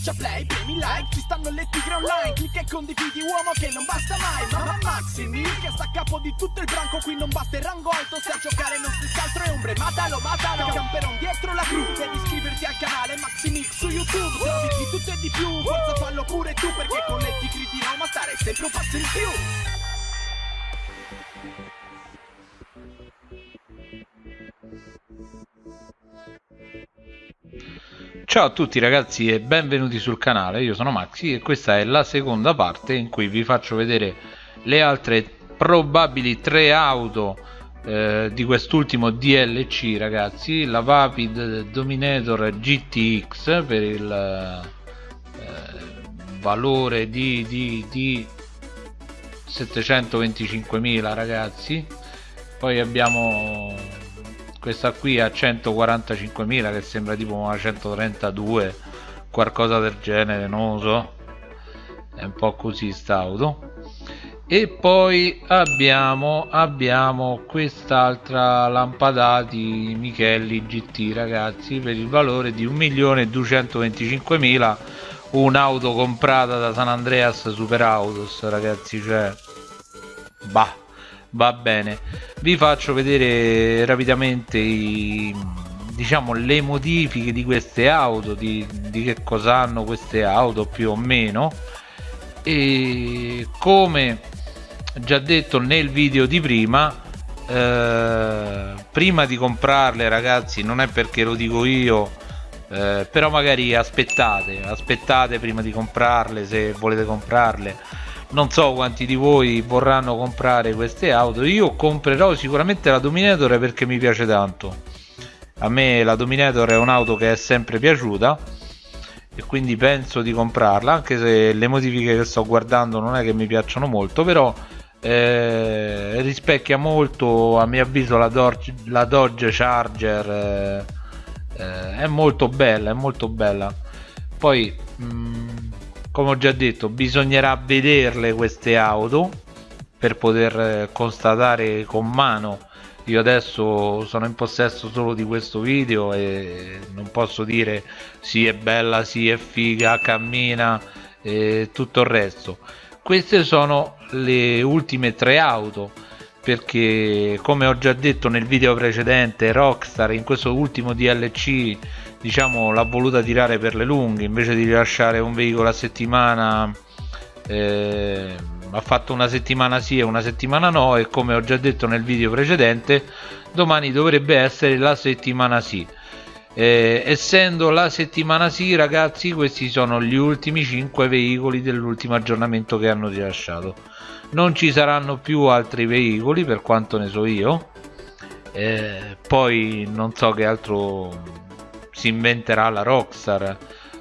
Schiaccia play, premi like, ci stanno le tigre online Clicca e condividi uomo che non basta mai Mamma Maximi che sta a capo di tutto il branco Qui non basta il rango alto, se a giocare non si altro è ombre Matalo, matalo, camperon dietro la cru Devi iscriverti al canale Maximix su YouTube Trovi di tutto e di più, forza fallo pure tu Perché con le tigri di Roma stare sempre un passo in più Ciao a tutti ragazzi e benvenuti sul canale, io sono Maxi e questa è la seconda parte in cui vi faccio vedere le altre probabili tre auto eh, di quest'ultimo DLC ragazzi, la Vapid Dominator GTX per il eh, valore di, di, di 725.000 ragazzi, poi abbiamo questa qui a 145.000 che sembra tipo una 132 qualcosa del genere non lo so. È un po' così sta auto. E poi abbiamo abbiamo quest'altra lampadati Michelli GT ragazzi per il valore di 1.225.000 un'auto comprata da San Andreas Super Autos ragazzi cioè bah va bene. Vi faccio vedere rapidamente i, diciamo le modifiche di queste auto di, di che cosa hanno queste auto più o meno. E come già detto nel video di prima eh, prima di comprarle ragazzi non è perché lo dico io eh, però magari aspettate aspettate prima di comprarle se volete comprarle non so quanti di voi vorranno comprare queste auto. Io comprerò sicuramente la Dominator perché mi piace tanto. A me la Dominator è un'auto che è sempre piaciuta e quindi penso di comprarla anche se le modifiche che sto guardando non è che mi piacciono molto però eh, rispecchia molto a mio avviso la Dodge, la Dodge Charger eh, eh, è molto bella è molto bella. Poi mh, mm, come ho già detto bisognerà vederle queste auto per poter eh, constatare con mano. Io adesso sono in possesso solo di questo video e non posso dire sì è bella, sì è figa, cammina e tutto il resto. Queste sono le ultime tre auto perché come ho già detto nel video precedente Rockstar in questo ultimo DLC diciamo l'ha voluta tirare per le lunghe invece di rilasciare un veicolo a settimana eh, ha fatto una settimana sì e una settimana no e come ho già detto nel video precedente domani dovrebbe essere la settimana sì. Eh, essendo la settimana sì ragazzi questi sono gli ultimi 5 veicoli dell'ultimo aggiornamento che hanno rilasciato. Non ci saranno più altri veicoli per quanto ne so io. Eh, poi non so che altro si inventerà la Rockstar.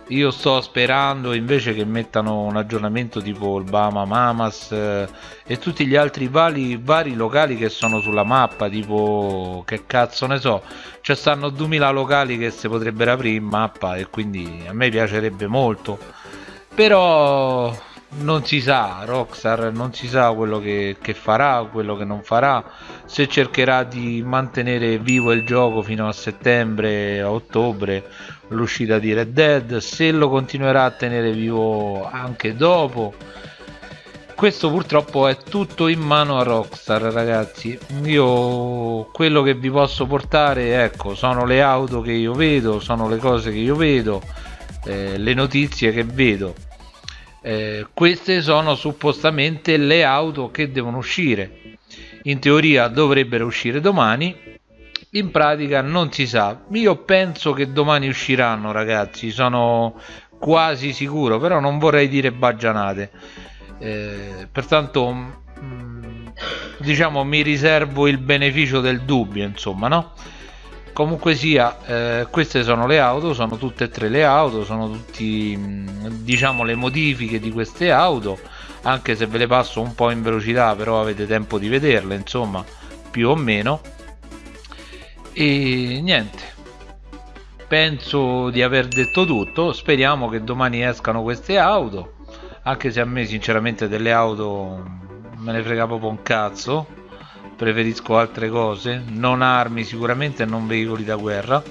Io sto sperando invece che mettano un aggiornamento tipo il Bama Mamas eh, e tutti gli altri vari, vari locali che sono sulla mappa tipo che cazzo ne so. Ci stanno 2000 locali che si potrebbero aprire in mappa e quindi a me piacerebbe molto. Però non si sa Rockstar non si sa quello che, che, farà quello che non farà. Se cercherà di mantenere vivo il gioco fino a settembre a ottobre l'uscita di Red Dead se lo continuerà a tenere vivo anche dopo. Questo purtroppo è tutto in mano a Rockstar ragazzi. Io quello che vi posso portare ecco sono le auto che io vedo sono le cose che io vedo eh, le notizie che vedo eh, queste sono suppostamente le auto che devono uscire. In teoria dovrebbero uscire domani. In pratica non si sa. Io penso che domani usciranno ragazzi. Sono quasi sicuro però non vorrei dire baggianate. Eh, pertanto mm, diciamo mi riservo il beneficio del dubbio insomma no comunque sia eh, queste sono le auto sono tutte e tre le auto sono tutti diciamo le modifiche di queste auto anche se ve le passo un po' in velocità però avete tempo di vederle insomma più o meno. E niente. Penso di aver detto tutto. Speriamo che domani escano queste auto. Anche se a me sinceramente delle auto me ne frega proprio un cazzo preferisco altre cose non armi sicuramente non veicoli da guerra.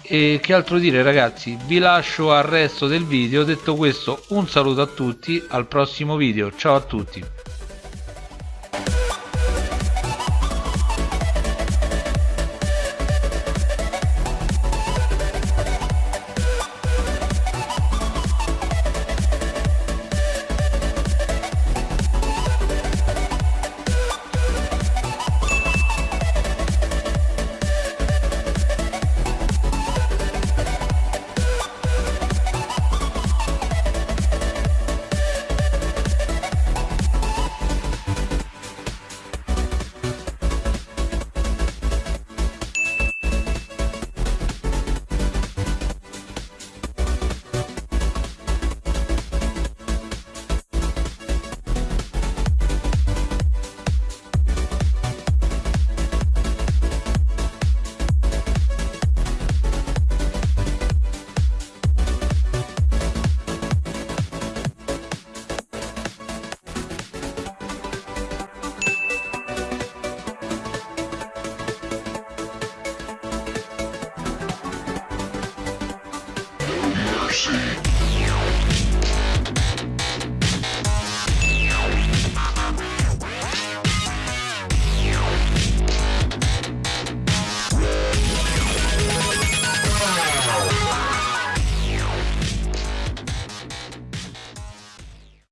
E che altro dire ragazzi vi lascio al resto del video. Detto questo un saluto a tutti al prossimo video. Ciao a tutti mercy.